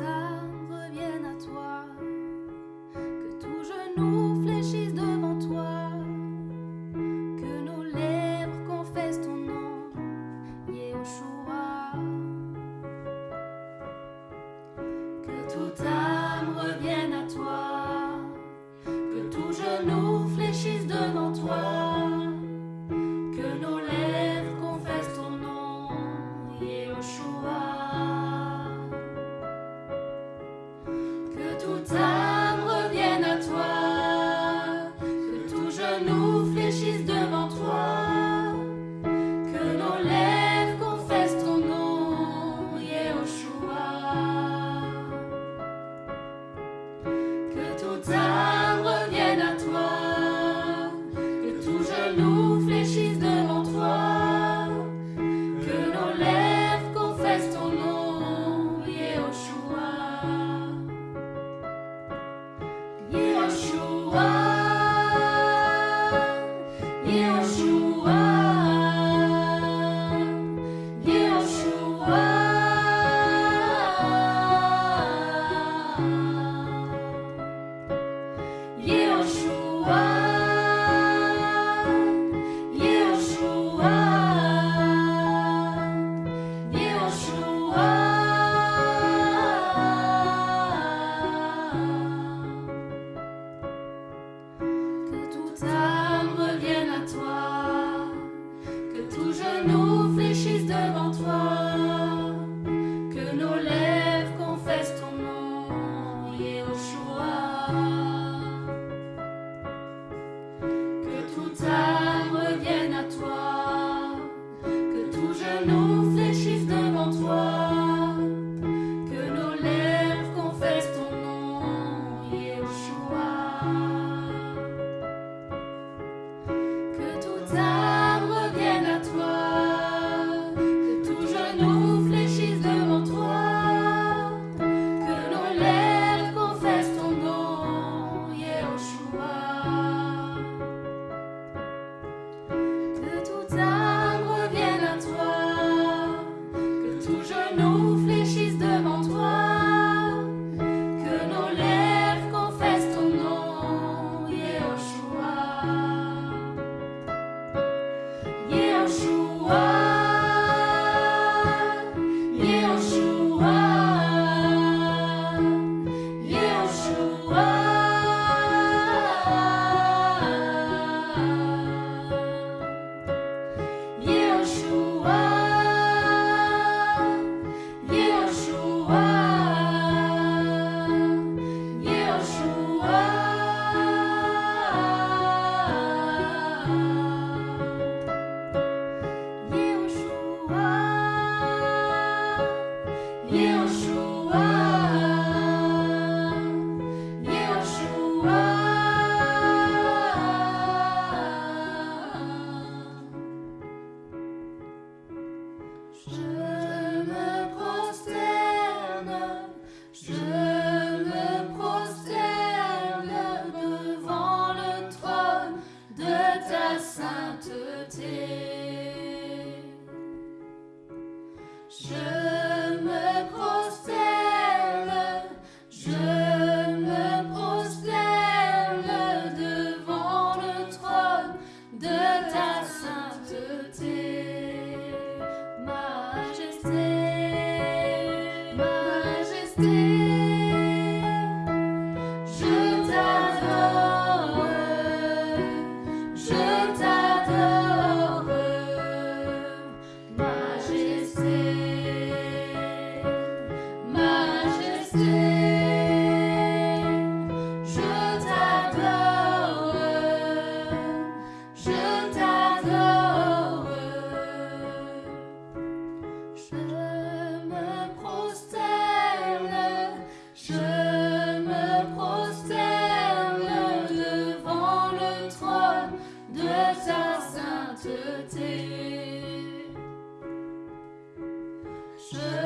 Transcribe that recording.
âme revienne à toi, que tout genou know. know Je